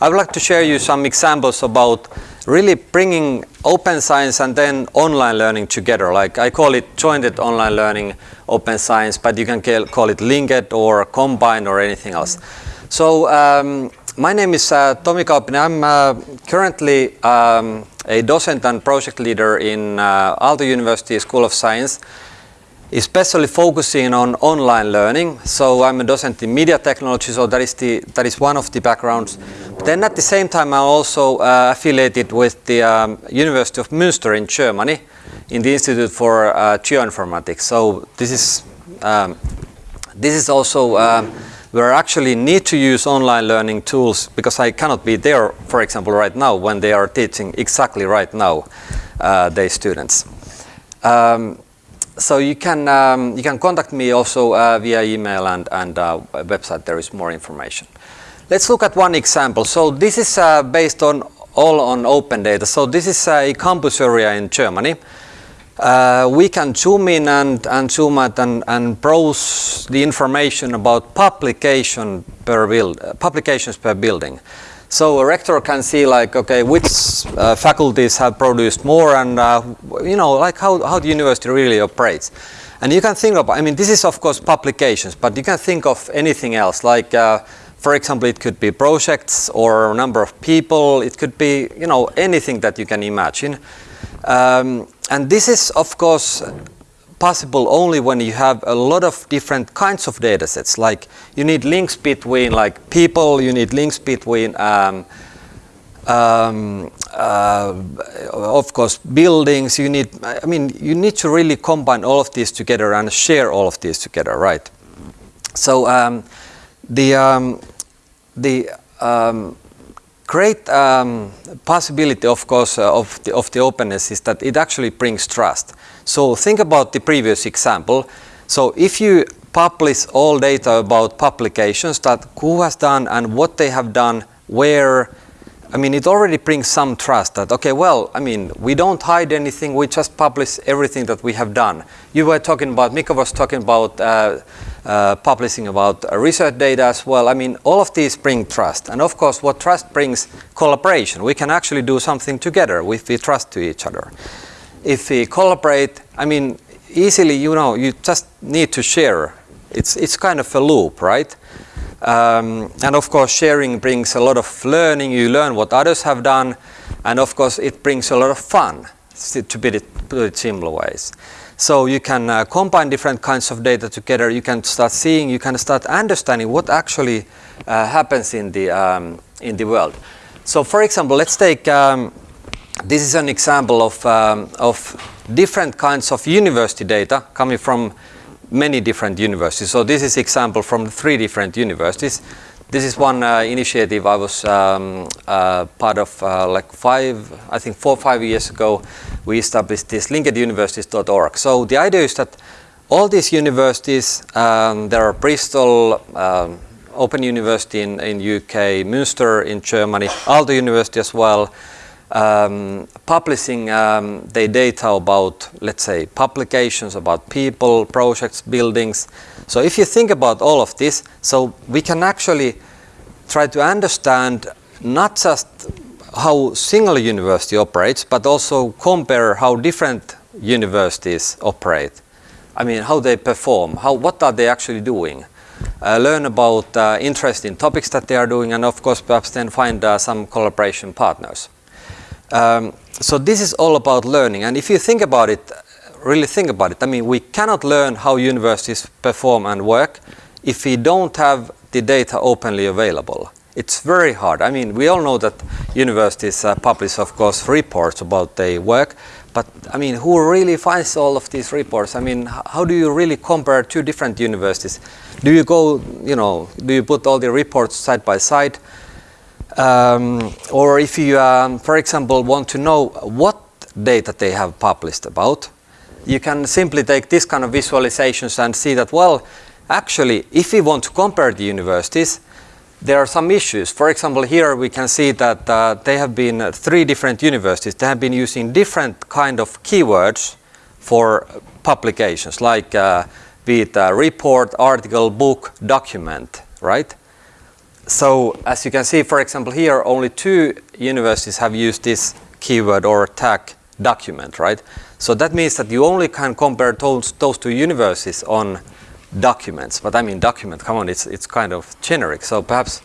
I would like to share you some examples about really bringing open science and then online learning together. Like I call it jointed online learning, open science, but you can call it linked or combined or anything else. So um, my name is uh, Tomi. I'm uh, currently um, a docent and project leader in uh, Aalto University School of Science especially focusing on online learning. So I'm a docent in media technology, so that is, the, that is one of the backgrounds. But then at the same time, I'm also uh, affiliated with the um, University of Münster in Germany in the Institute for uh, Geoinformatics. So this is, um, this is also um, where I actually need to use online learning tools because I cannot be there, for example, right now when they are teaching exactly right now, uh, their students. Um, so you can um, you can contact me also uh, via email and and uh, website. There is more information. Let's look at one example. So this is uh, based on all on open data. So this is a campus area in Germany. Uh, we can zoom in and, and zoom out and, and browse the information about publication per build, uh, publications per building. So a rector can see like, okay, which uh, faculties have produced more and, uh, you know, like how, how the university really operates. And you can think of, I mean, this is of course publications, but you can think of anything else. Like, uh, for example, it could be projects or a number of people. It could be, you know, anything that you can imagine. Um, and this is, of course, possible only when you have a lot of different kinds of data sets. Like you need links between like people, you need links between um, um, uh, of course buildings, you need, I mean, you need to really combine all of these together and share all of these together, right? So um, the, um, the um, great um, possibility, of course, uh, of, the, of the openness is that it actually brings trust. So think about the previous example. So if you publish all data about publications that who has done and what they have done, where, I mean, it already brings some trust that, okay, well, I mean, we don't hide anything, we just publish everything that we have done. You were talking about, Mika was talking about uh, uh, publishing about uh, research data as well. I mean, all of these bring trust. And of course, what trust brings collaboration. We can actually do something together if we trust to each other if we collaborate, I mean, easily, you know, you just need to share. It's, it's kind of a loop, right? Um, and of course, sharing brings a lot of learning. You learn what others have done. And of course, it brings a lot of fun, to put it, put it simple ways. So you can uh, combine different kinds of data together. You can start seeing, you can start understanding what actually uh, happens in the, um, in the world. So for example, let's take um, this is an example of, um, of different kinds of university data coming from many different universities. So this is example from three different universities. This is one uh, initiative I was um, uh, part of uh, like five, I think four or five years ago. We established this linkeduniversities.org. So the idea is that all these universities, um, there are Bristol, um, Open University in, in UK, Münster in Germany, Aalto University as well, um, publishing um, the data about, let's say, publications about people, projects, buildings. So if you think about all of this, so we can actually try to understand not just how single university operates, but also compare how different universities operate. I mean, how they perform, how, what are they actually doing. Uh, learn about uh, interesting topics that they are doing and of course perhaps then find uh, some collaboration partners. Um, so this is all about learning. And if you think about it, really think about it, I mean, we cannot learn how universities perform and work if we don't have the data openly available. It's very hard. I mean, we all know that universities uh, publish, of course, reports about their work, but I mean, who really finds all of these reports? I mean, how do you really compare two different universities? Do you go, you know, do you put all the reports side by side? Um, or if you, um, for example, want to know what data they have published about, you can simply take this kind of visualizations and see that, well, actually, if we want to compare the universities, there are some issues. For example, here we can see that uh, they have been uh, three different universities. They have been using different kind of keywords for publications, like uh, be it a report, article, book, document, right? So as you can see, for example, here only two universities have used this keyword or tag document, right? So that means that you only can compare those, those two universities on documents. But I mean, document, come on, it's, it's kind of generic. So perhaps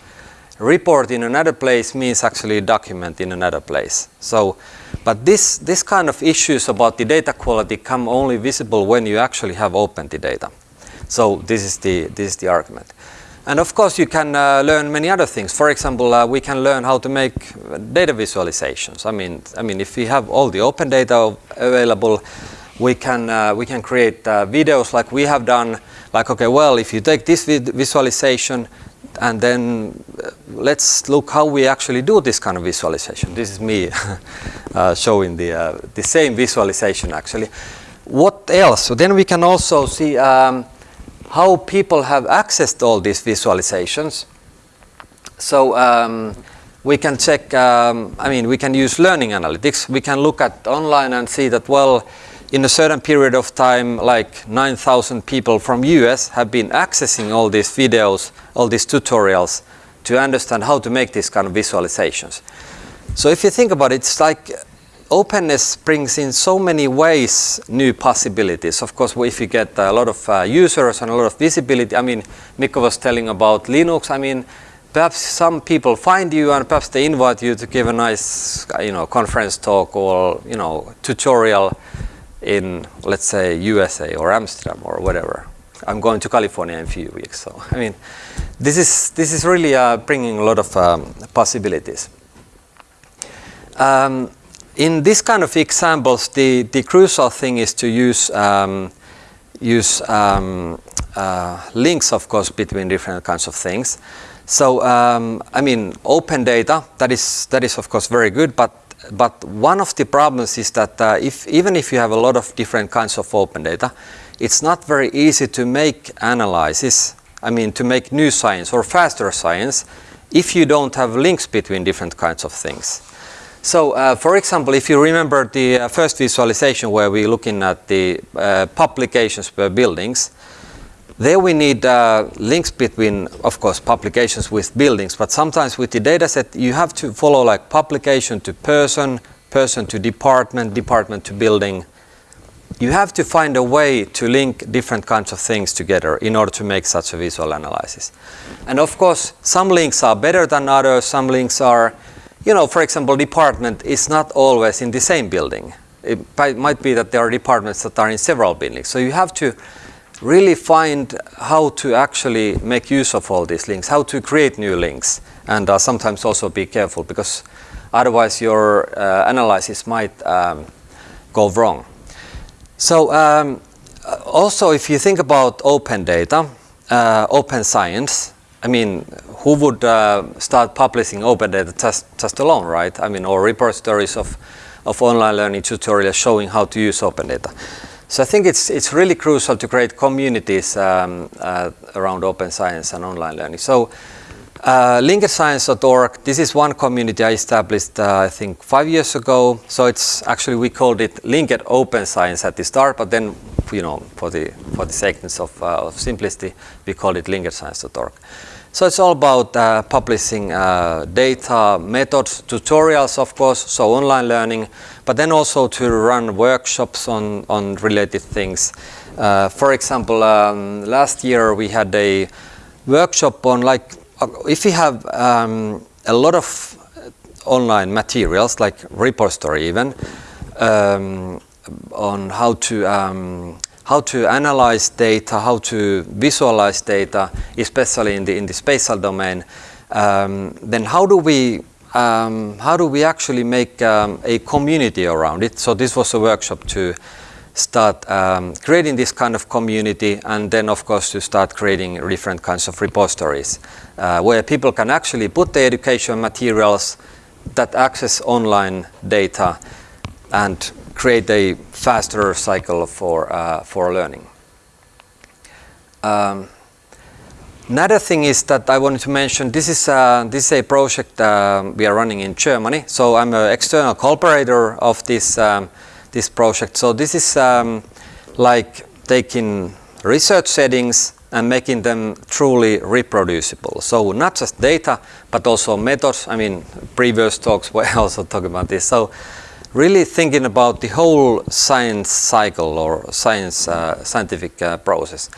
report in another place means actually document in another place. So, but this, this kind of issues about the data quality come only visible when you actually have opened the data. So this is the, this is the argument. And of course you can uh, learn many other things. For example, uh, we can learn how to make data visualizations. I mean, I mean, if we have all the open data available, we can, uh, we can create uh, videos like we have done, like, okay, well, if you take this visualization and then uh, let's look how we actually do this kind of visualization. This is me uh, showing the, the same visualization actually. What else? So then we can also see um, how people have accessed all these visualizations. So um, we can check, um, I mean, we can use learning analytics. We can look at online and see that, well, in a certain period of time, like 9,000 people from US have been accessing all these videos, all these tutorials to understand how to make these kind of visualizations. So if you think about it, it's like openness brings in so many ways new possibilities. Of course, if you get a lot of uh, users and a lot of visibility, I mean, Mikko was telling about Linux, I mean, perhaps some people find you and perhaps they invite you to give a nice, you know, conference talk or, you know, tutorial in, let's say, USA or Amsterdam or whatever. I'm going to California in a few weeks, so, I mean, this is, this is really uh, bringing a lot of um, possibilities. Um, in this kind of examples, the, the crucial thing is to use, um, use um, uh, links, of course, between different kinds of things. So, um, I mean, open data, that is, that is of course very good, but, but one of the problems is that uh, if, even if you have a lot of different kinds of open data, it's not very easy to make analysis, I mean, to make new science or faster science, if you don't have links between different kinds of things. So, uh, for example, if you remember the uh, first visualization where we're looking at the uh, publications per buildings, there we need uh, links between, of course, publications with buildings, but sometimes with the dataset you have to follow like publication to person, person to department, department to building. You have to find a way to link different kinds of things together in order to make such a visual analysis. And of course, some links are better than others, some links are you know, for example, department is not always in the same building. It might be that there are departments that are in several buildings. So you have to really find how to actually make use of all these links, how to create new links, and uh, sometimes also be careful because otherwise your uh, analysis might um, go wrong. So um, also if you think about open data, uh, open science, I mean, who would uh, start publishing open data just, alone, right? I mean, or repositories of, of online learning tutorials showing how to use open data. So I think it's, it's really crucial to create communities um, uh, around open science and online learning. So uh, linkedscience.org, this is one community I established, uh, I think, five years ago. So it's actually, we called it Linked Open Science at the start, but then, you know, for the, for the sake of, uh, of simplicity, we called it linkedscience.org. So it's all about uh, publishing uh, data, methods, tutorials, of course, so online learning, but then also to run workshops on, on related things. Uh, for example, um, last year we had a workshop on like, uh, if you have um, a lot of online materials, like repository even, um, on how to um, how to analyze data, how to visualize data, especially in the, in the spatial domain, um, then how do we um, how do we actually make um, a community around it? So this was a workshop to start um, creating this kind of community and then of course to start creating different kinds of repositories uh, where people can actually put the education materials that access online data and create a faster cycle for, uh, for learning. Um, another thing is that I wanted to mention, this is, uh, this is a project uh, we are running in Germany. So I'm an external collaborator of this, um, this project. So this is um, like taking research settings and making them truly reproducible. So not just data, but also methods. I mean, previous talks were also talking about this. So really thinking about the whole science cycle or science uh, scientific uh, process.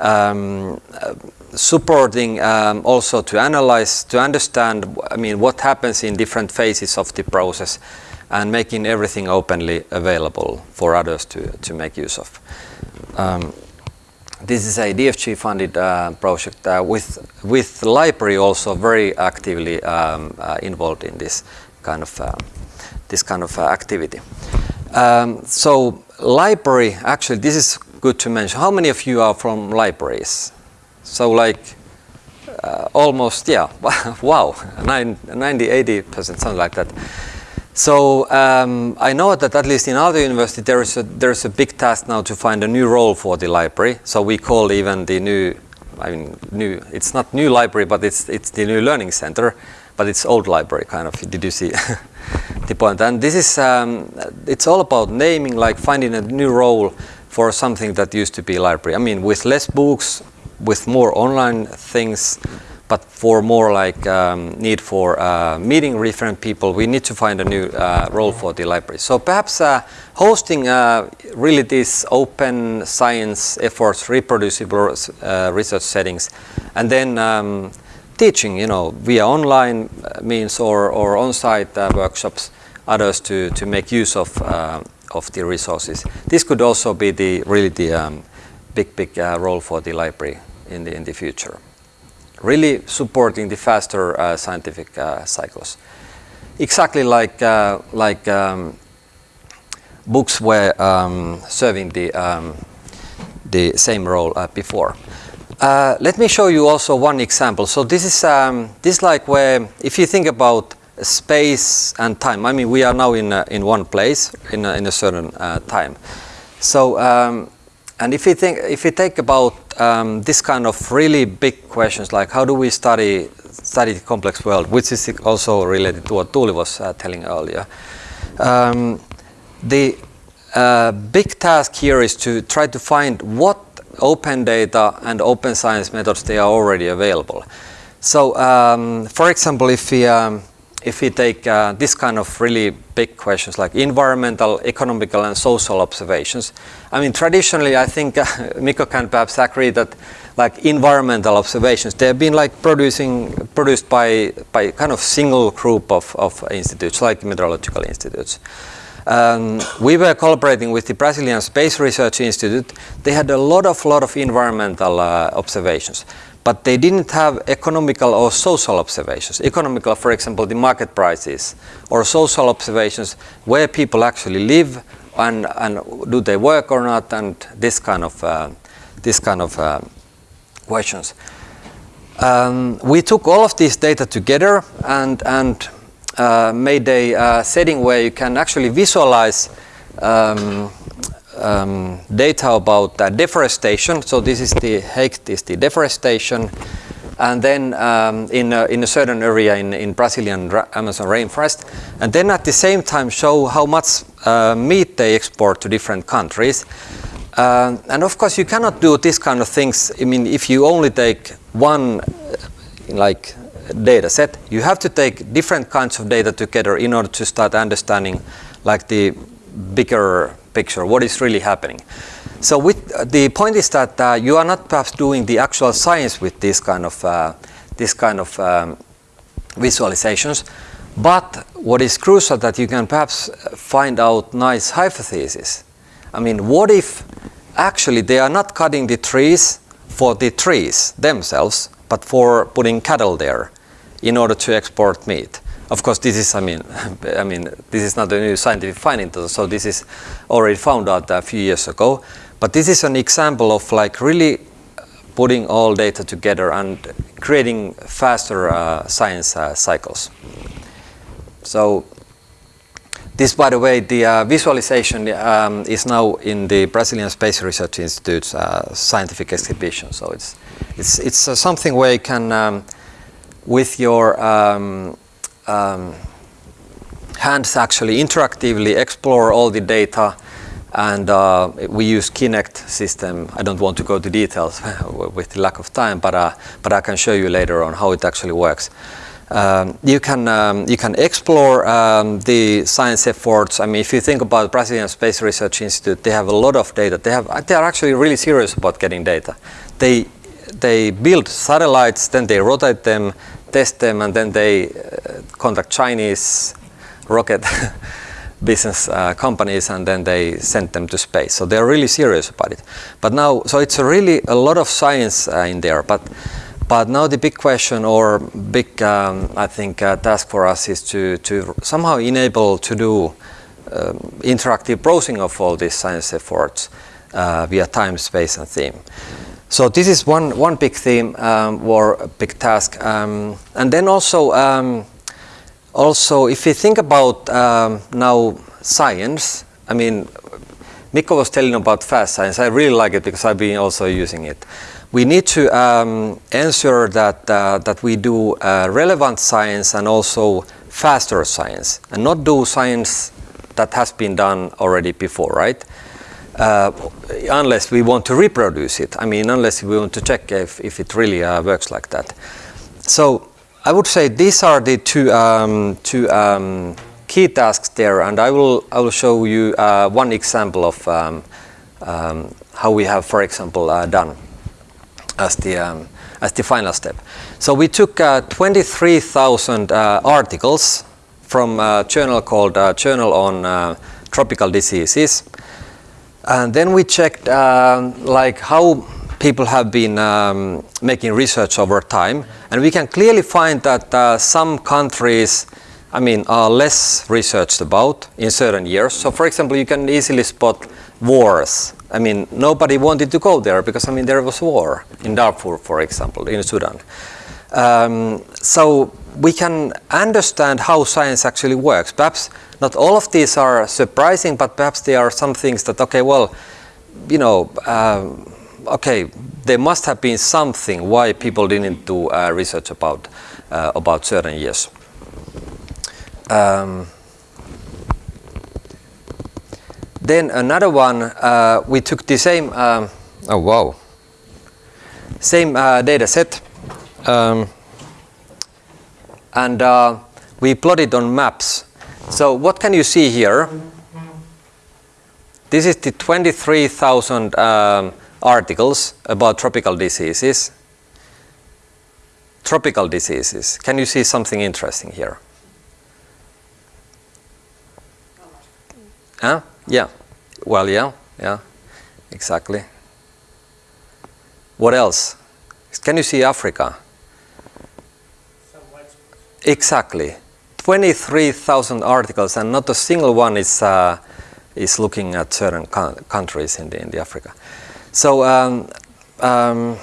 Um, uh, supporting um, also to analyze, to understand, I mean, what happens in different phases of the process and making everything openly available for others to, to make use of. Um, this is a DFG funded uh, project uh, with, with library also very actively um, uh, involved in this kind of, this kind of uh, activity. Um, so library, actually this is good to mention. How many of you are from libraries? So like uh, almost, yeah, wow, 90, 80 percent, something like that. So um, I know that at least in Aalto University there is a there is a big task now to find a new role for the library. So we call even the new, I mean new. It's not new library, but it's it's the new learning center, but it's old library kind of. Did you see the point? And this is um, it's all about naming, like finding a new role for something that used to be library. I mean, with less books, with more online things but for more like um, need for uh, meeting different people, we need to find a new uh, role for the library. So perhaps uh, hosting uh, really these open science efforts, reproducible uh, research settings, and then um, teaching, you know, via online means or, or on-site uh, workshops, others to, to make use of, of the resources. This could also be the really the um, big, big role for the library in the, in the future really supporting the faster uh, scientific uh, cycles. Exactly like, uh, like um, books were um, serving the, um, the same role uh, before. Uh, let me show you also one example. So this is um, this like where if you think about space and time. I mean, we are now in in one place in a, in a certain uh, time. So um, and if you think, if you think about um, this kind of really big questions, like how do we study study the complex world, which is also related to what Tuuli was uh, telling earlier. Um, the uh, big task here is to try to find what open data and open science methods they are already available. So, um, for example, if we um, if we take uh, this kind of really big questions like environmental, economical and social observations, I mean traditionally I think uh, Mikko can perhaps agree that like environmental observations, they have been like producing, produced by, by kind of single group of, of institutes like meteorological institutes. Um, we were collaborating with the Brazilian Space Research Institute. They had a lot of lot of environmental uh, observations but they didn't have economical or social observations. Economical, for example, the market prices, or social observations where people actually live and, and do they work or not, and this kind of, uh, this kind of uh, questions. Um, we took all of these data together and, and uh, made a uh, setting where you can actually visualize um, um, data about uh, deforestation. So this is the height is the deforestation, and then um, in a, in a certain area in in Brazilian Amazon rainforest, and then at the same time show how much uh, meat they export to different countries. Uh, and of course, you cannot do this kind of things. I mean, if you only take one, like data set, you have to take different kinds of data together in order to start understanding, like the bigger picture, what is really happening. So with, uh, the point is that uh, you are not perhaps doing the actual science with this kind of, uh, this kind of um, visualizations, but what is crucial that you can perhaps find out nice hypotheses. I mean, what if actually they are not cutting the trees for the trees themselves, but for putting cattle there in order to export meat? Of course, this is, I mean, I mean, this is not a new scientific finding, so this is already found out a few years ago. But this is an example of like really putting all data together and creating faster uh, science uh, cycles. So this, by the way, the uh, visualization um, is now in the Brazilian Space Research Institute's uh, scientific exhibition. So it's it's it's uh, something where you can, um, with your um, um, hands actually interactively explore all the data and uh, we use Kinect system. I don't want to go to details with the lack of time, but uh, but I can show you later on how it actually works. Um, you can um, you can explore um, the science efforts. I mean, if you think about Brazilian Space Research Institute, they have a lot of data. They have they are actually really serious about getting data. They they build satellites, then they rotate them, test them, and then they uh, contact Chinese rocket business uh, companies and then they send them to space. So they're really serious about it. But now, so it's really a lot of science uh, in there. But but now the big question or big, um, I think, uh, task for us is to to somehow enable to do um, interactive browsing of all these science efforts uh, via time, space, and theme. So this is one one big theme um, or big task, um, and then also um, also, if you think about um, now science, I mean, Mikko was telling about fast science. I really like it because I've been also using it. We need to um, ensure that uh, that we do uh, relevant science and also faster science, and not do science that has been done already before, right? Uh, unless we want to reproduce it. I mean, unless we want to check if, if it really uh, works like that. So I would say these are the two, um, two um, key tasks there, and I will, I will show you uh, one example of um, um how we have, for example, uh, done as the, um, as the final step. So we took uh, 23,000 uh, articles from a journal called Journal on Tropical Diseases, and then we checked like how people have been um, making research over time, and we can clearly find that uh, some countries, I mean, are less researched about in certain years. So, for example, you can easily spot wars. I mean, nobody wanted to go there because, I mean, there was war in Darfur, for example, in Sudan. Um, so we can understand how science actually works. Perhaps not all of these are surprising, but perhaps there are some things that, okay, well, you know, um, okay, there must have been something why people didn't do uh, research about uh, about certain years. Um, then another one, uh, we took the same. Um, oh wow! Same uh, data set, um, and uh, we plotted on maps. So what can you see here? This is the 23,000 um, articles about tropical diseases. Tropical diseases. Can you see something interesting here? Huh? Yeah. Well, yeah, yeah, exactly. What else? Can you see Africa? Exactly. 23,000 articles and not a single one is, uh, is looking at certain countries in the, in the Africa. So um, um,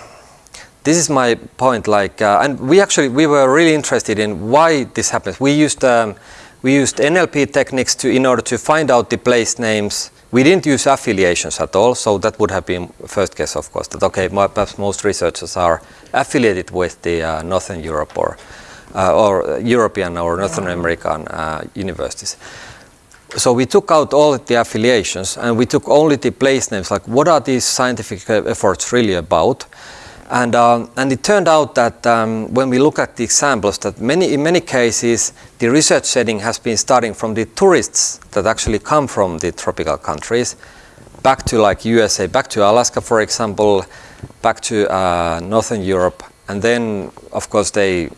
this is my point. Like, uh, and we actually we were really interested in why this happens. We used um, we used NLP techniques to in order to find out the place names. We didn't use affiliations at all, so that would have been first guess, of course. That okay, perhaps most researchers are affiliated with the uh, Northern Europe or or European or Northern American uh, universities so we took out all the affiliations and we took only the place names, like what are these scientific efforts really about? And, um, and it turned out that um, when we look at the examples, that many, in many cases, the research setting has been starting from the tourists that actually come from the tropical countries, back to like USA, back to Alaska, for example, back to uh, Northern Europe, and then, of course, they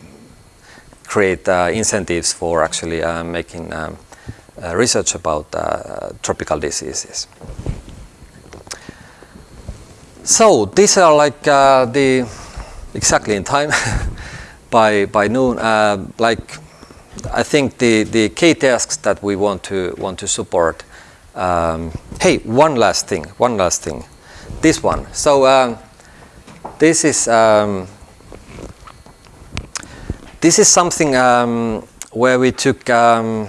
create uh, incentives for actually uh, making um, uh, research about tropical diseases. So these are like the exactly in time by by noon. like I think the the key tasks that we want to want to support. Um, hey, one last thing. One last thing. This one. So um, this is um, this is something um, where we took um,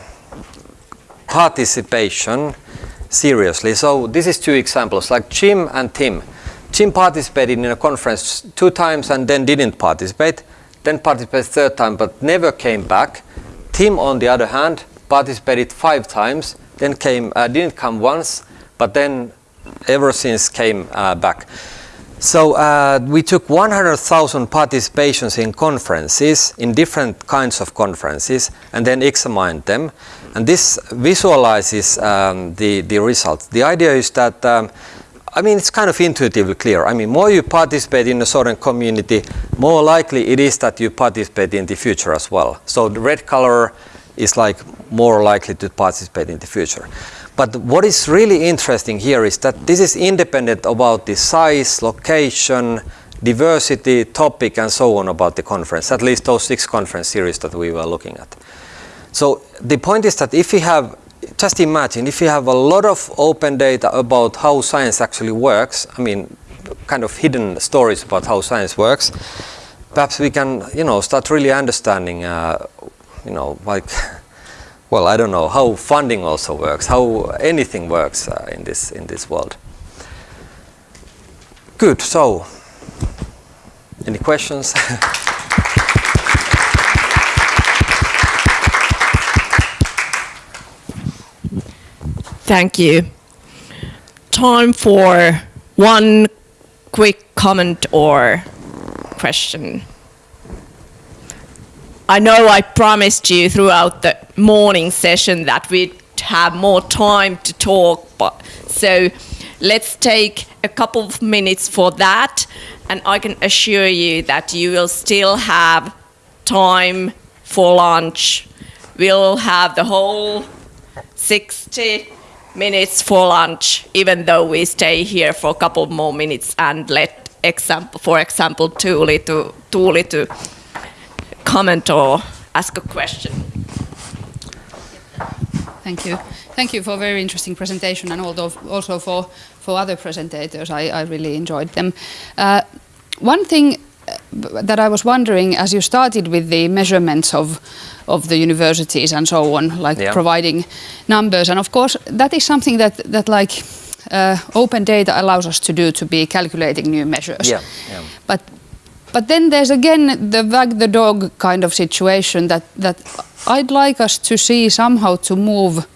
participation seriously. So this is two examples, like Jim and Tim. Jim participated in a conference two times and then didn't participate, then participated third time but never came back. Tim, on the other hand, participated five times, then came, uh, didn't come once, but then ever since came uh, back. So uh, we took 100,000 participations in conferences, in different kinds of conferences, and then examined them. And this visualizes um, the, the results. The idea is that, um, I mean, it's kind of intuitively clear. I mean, more you participate in a certain community, more likely it is that you participate in the future as well. So the red color is like more likely to participate in the future. But what is really interesting here is that this is independent about the size, location, diversity, topic, and so on about the conference, at least those six conference series that we were looking at. So the point is that if we have, just imagine, if you have a lot of open data about how science actually works, I mean, kind of hidden stories about how science works, perhaps we can, you know, start really understanding, uh, you know, like well, I don't know how funding also works, how anything works uh, in this in this world. Good. So, any questions? Thank you. Time for one quick comment or question. I know I promised you throughout the morning session that we'd have more time to talk, but so let's take a couple of minutes for that, and I can assure you that you will still have time for lunch. We'll have the whole 60 minutes for lunch, even though we stay here for a couple more minutes and let example, for example, Tuuli to, Tuuli to comment or ask a question. Thank you. Thank you for a very interesting presentation and also for, for other presentators. I, I really enjoyed them. Uh, one thing uh, that I was wondering as you started with the measurements of of the universities and so on, like yeah. providing numbers, and of course that is something that that like uh, open data allows us to do to be calculating new measures. Yeah, yeah. But but then there's again the wag the dog kind of situation that, that I'd like us to see somehow to move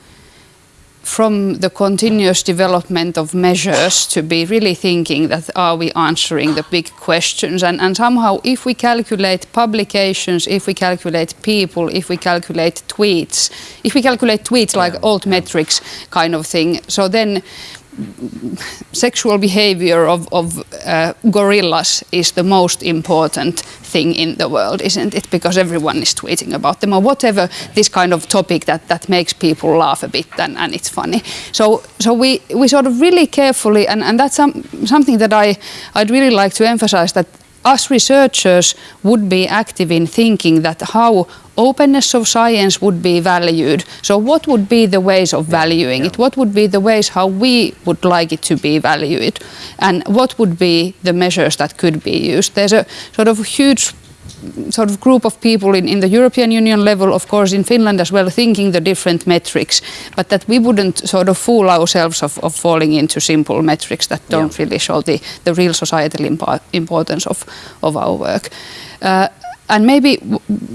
from the continuous development of measures to be really thinking that are we answering the big questions and, and somehow if we calculate publications, if we calculate people, if we calculate tweets, if we calculate tweets like yeah. altmetrics kind of thing, so then sexual behavior of, of uh, gorillas is the most important thing in the world, isn't it? Because everyone is tweeting about them or whatever this kind of topic that, that makes people laugh a bit and, and it's funny. So so we, we sort of really carefully and, and that's some, something that I, I'd really like to emphasize that us researchers would be active in thinking that how openness of science would be valued. So what would be the ways of valuing it? What would be the ways how we would like it to be valued? And what would be the measures that could be used? There's a sort of huge sort of group of people in, in the European Union level, of course in Finland as well, thinking the different metrics, but that we wouldn't sort of fool ourselves of, of falling into simple metrics that don't yeah. really show the, the real societal impo importance of, of our work. Uh, and maybe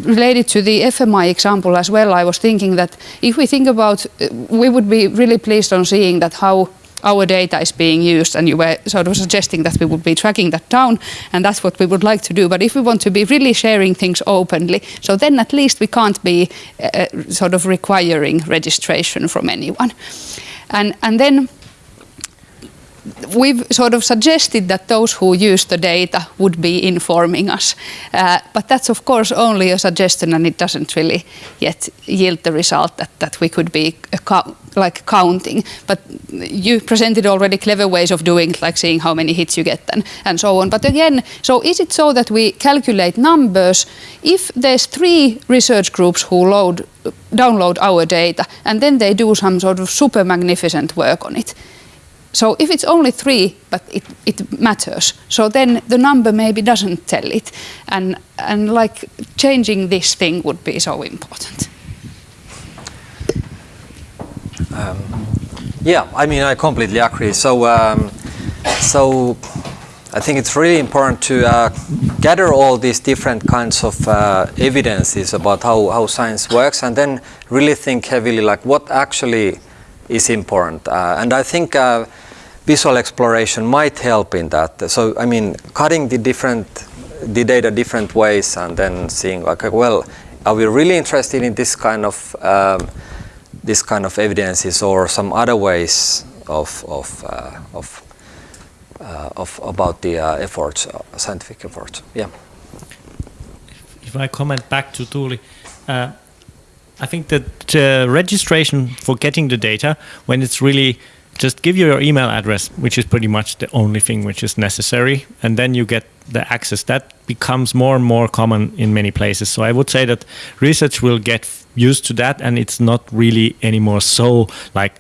related to the FMI example as well, I was thinking that if we think about, uh, we would be really pleased on seeing that how our data is being used and you were sort of suggesting that we would be tracking that down and that's what we would like to do. But if we want to be really sharing things openly so then at least we can't be uh, uh sort of requiring registration from anyone. And and then we've sort of suggested that those who use the data would be informing us. Uh, but that's of course only a suggestion and it doesn't really yet yield the result that, that we could be like counting. But you presented already clever ways of doing it, like seeing how many hits you get and, and so on. But again, so is it so that we calculate numbers if there's three research groups who load, download our data and then they do some sort of super magnificent work on it? So if it's only three, but it, it matters, so then the number maybe doesn't tell it. And, and like changing this thing would be so important. Um, yeah, I mean, I completely agree. So, um, so I think it's really important to uh, gather all these different kinds of uh, evidences about how, how science works and then really think heavily like what actually is important. Uh, and I think uh, visual exploration might help in that. So, I mean, cutting the different, the data different ways and then seeing like, well, are we really interested in this kind of, um, this kind of evidences or some other ways of, of, uh, of, uh, of about the uh, efforts, uh, scientific efforts? Yeah. If I comment back to Tuuli, uh, I think that uh, registration for getting the data, when it's really just give you your email address, which is pretty much the only thing which is necessary, and then you get the access. That becomes more and more common in many places. So I would say that research will get used to that, and it's not really anymore so like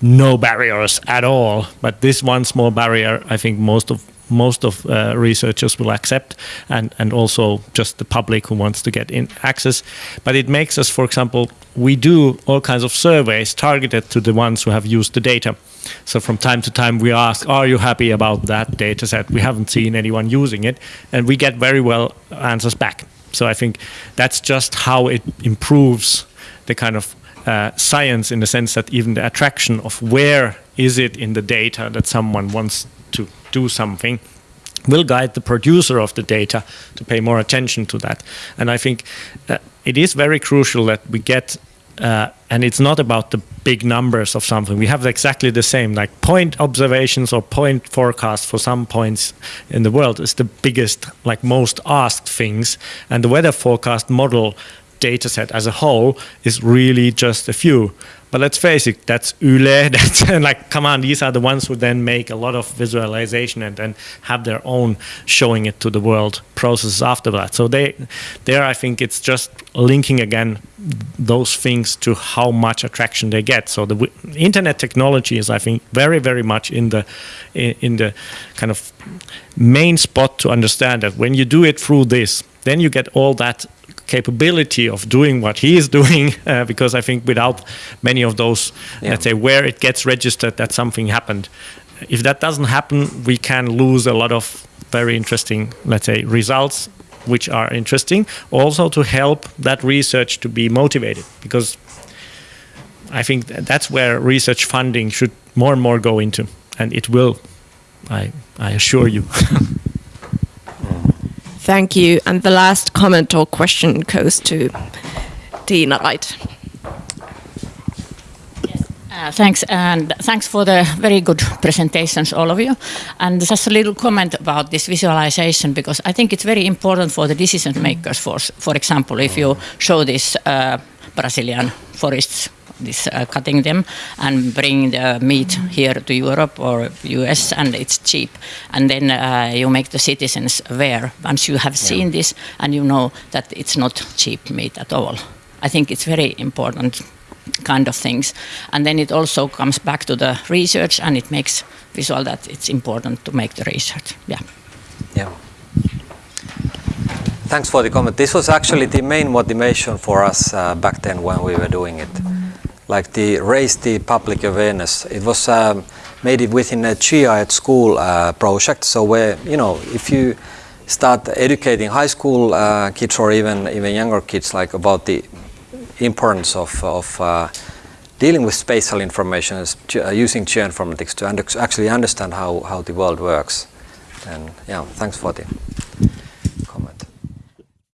no barriers at all. But this one small barrier, I think most of most of uh, researchers will accept and, and also just the public who wants to get in access. But it makes us, for example, we do all kinds of surveys targeted to the ones who have used the data. So from time to time we ask, are you happy about that data set? We haven't seen anyone using it and we get very well answers back. So I think that's just how it improves the kind of uh, science in the sense that even the attraction of where is it in the data that someone wants to do something will guide the producer of the data to pay more attention to that. And I think uh, it is very crucial that we get, uh, and it's not about the big numbers of something. We have exactly the same, like point observations or point forecast for some points in the world is the biggest, like most asked things. And the weather forecast model data set as a whole is really just a few. But let's face it, that's Yle, that's like, come on, these are the ones who then make a lot of visualization and then have their own showing it to the world processes after that. So they, there I think it's just linking again those things to how much attraction they get. So the internet technology is, I think, very, very much in the, in the kind of main spot to understand that when you do it through this, then you get all that capability of doing what he is doing uh, because I think without many of those yeah. let's say where it gets registered that something happened if that doesn't happen we can lose a lot of very interesting let's say results which are interesting also to help that research to be motivated because I think that's where research funding should more and more go into and it will I, I assure you Thank you. And the last comment or question goes to Tiina Wright. Uh, thanks, and thanks for the very good presentations, all of you. And just a little comment about this visualization, because I think it's very important for the decision makers. For, for example, if you show this uh, Brazilian forests this uh, cutting them and bring the meat here to Europe or US and it's cheap. And then uh, you make the citizens aware once you have seen yeah. this and you know that it's not cheap meat at all. I think it's very important kind of things. And then it also comes back to the research and it makes visual that it's important to make the research. Yeah. Yeah. Thanks for the comment. This was actually the main motivation for us uh, back then when we were doing it like the raise the public awareness. It was um, made it within a GIA at school uh, project. So where you know if you start educating high school uh, kids or even even younger kids like about the importance of, of uh, dealing with spatial information uh, using geoinformatics to under actually understand how, how the world works. And yeah, thanks for the